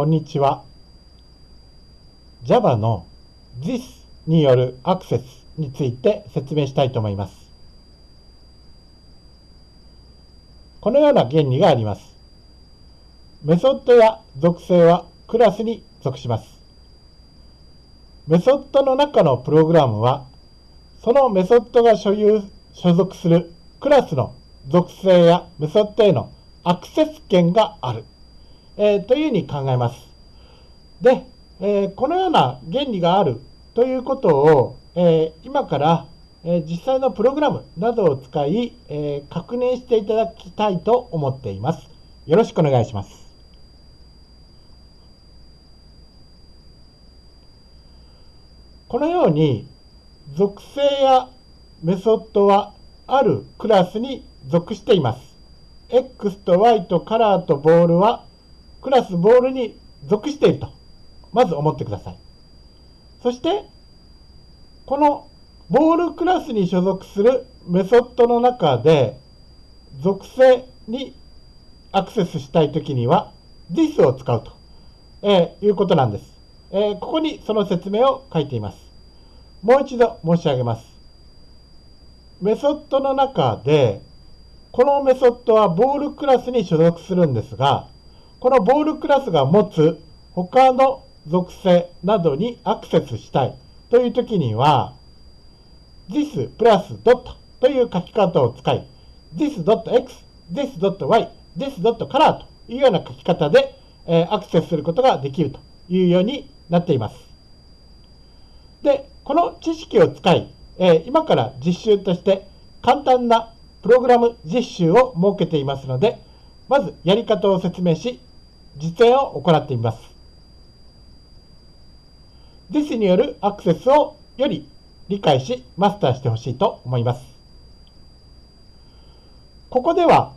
こんにちは。Java の This によるアクセスについて説明したいと思います。このような原理があります。メソッドや属性はクラスに属します。メソッドの中のプログラムは、そのメソッドが所有、所属するクラスの属性やメソッドへのアクセス権がある、えー、というふうに考えます。で、えー、このような原理があるということを、えー、今から、え実際のプログラムなどを使い、え確認していただきたいと思っています。よろしくお願いします。このように属性やメソッドはあるクラスに属しています。X と Y とカラーとボールはクラスボールに属していると、まず思ってください。そして、このボールクラスに所属するメソッドの中で、属性にアクセスしたいときには、this を使うと、えー、いうことなんです。えー、ここにその説明を書いています。もう一度申し上げます。メソッドの中で、このメソッドはボールクラスに所属するんですが、このボールクラスが持つ他の属性などにアクセスしたいというときには、this プラス dot という書き方を使い、this.x、this.y、this.color というような書き方で、え、アクセスすることができるというようになっています。で、この知識を使い、え、今から実習として簡単なプログラム実習を設けていますので、まずやり方を説明し、実演を行ってみます。This によるアクセスをより理解し、マスターしてほしいと思います。ここでは、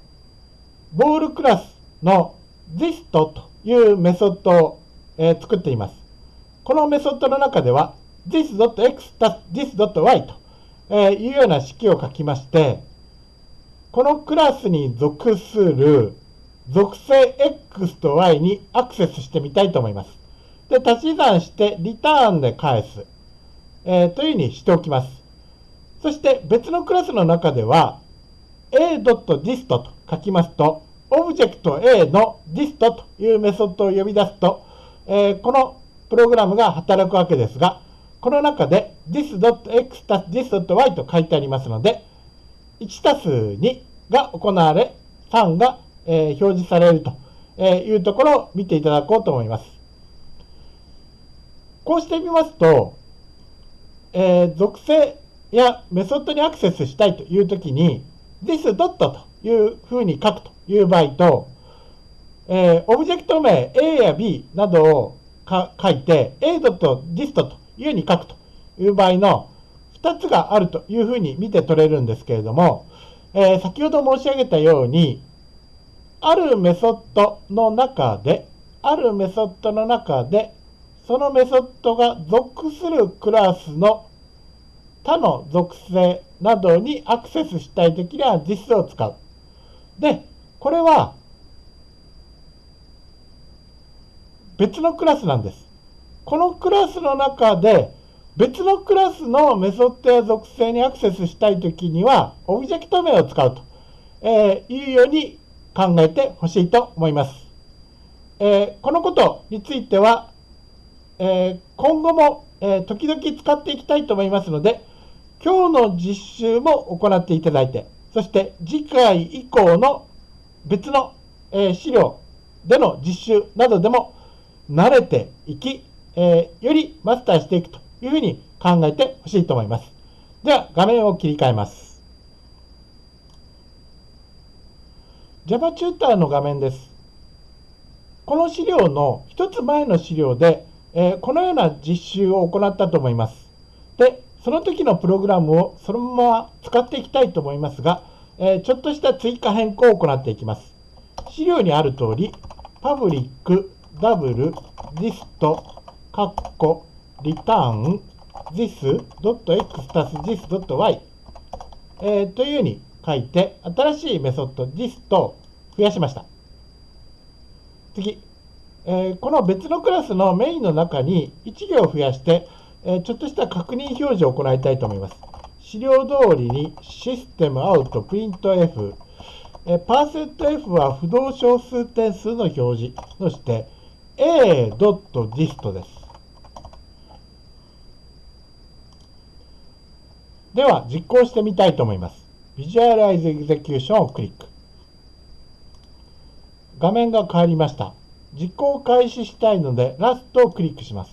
ボールクラスの this というメソッドを、作っています。このメソッドの中では、this.x たす this.y と、えー、いうような式を書きまして、このクラスに属する属性 X と Y にアクセスしてみたいと思います。で、足し算してリターンで返す、えー、というふうにしておきます。そして別のクラスの中では a.dist と書きますと、オブジェクト A の dist というメソッドを呼び出すと、えー、このプログラムが働くわけですが、この中で this.x たす this.y と書いてありますので、1たす2が行われ、3が、えー、表示されるというところを見ていただこうと思います。こうしてみますと、えー、属性やメソッドにアクセスしたいというときに、this. というふうに書くという場合と、えー、オブジェクト名 A や B などを書いて A.dist というふうに書くという場合の2つがあるというふうに見て取れるんですけれども、えー、先ほど申し上げたように、あるメソッドの中で、あるメソッドの中で、そのメソッドが属するクラスの他の属性などにアクセスしたいときには実数を使う。で、これは別のクラスなんです。このクラスの中で別のクラスのメソッドや属性にアクセスしたいときには、オブジェクト名を使うと、えいうように考えてほしいと思います。えこのことについては、え今後も、え時々使っていきたいと思いますので、今日の実習も行っていただいて、そして次回以降の別の、え資料での実習などでも慣れていき、えよりマスターしていくというふうに考えてほしいと思います。では、画面を切り替えます。Java チューターの画面です。この資料の一つ前の資料で、えー、このような実習を行ったと思います。で、その時のプログラムをそのまま使っていきたいと思いますが、えー、ちょっとした追加変更を行っていきます。資料にある通り、パブリック、ダブル、リスト、カッコ、リターン this.x たす this.y、えー、というように書いて、新しいメソッド this と増やしました。次、えー、この別のクラスのメインの中に1行増やして、えー、ちょっとした確認表示を行いたいと思います。資料通りにシステムアウトプリント F、えー、パーセント F は不動小数点数の表示、そして a.dist です。では実行してみたいと思います。Visualize Execution をクリック。画面が変わりました。実行開始したいので、ラストをクリックします。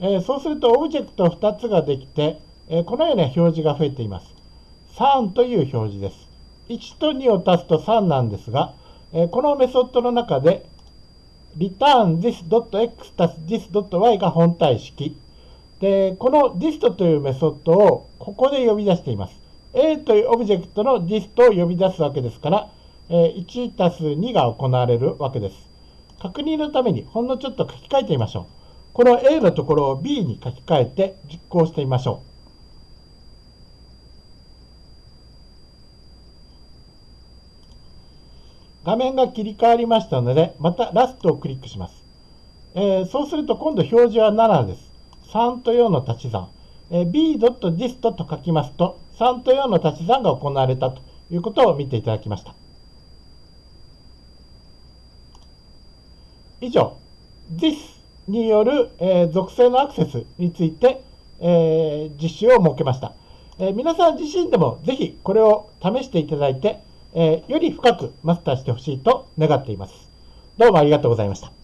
えー、そうすると、オブジェクト2つができて、えー、このような表示が増えています。3という表示です。1と2を足すと3なんですが、えー、このメソッドの中で、return this.x 足す this.y が本体式。で、この dist というメソッドをここで呼び出しています。A というオブジェクトの dist を呼び出すわけですから、え1たす2が行われるわけです。確認のためにほんのちょっと書き換えてみましょう。この A のところを B に書き換えて実行してみましょう。画面が切り替わりましたので、またラストをクリックします。えー、そうすると今度表示は7です。3と4の足し算。えー、b.dist と書きますと、3と4の足し算が行われたということを見ていただきました。以上、this による、えー、属性のアクセスについて、えー、実習を設けました。えー、皆さん自身でもぜひこれを試していただいて、えより深くマスターしてほしいと願っています。どうもありがとうございました。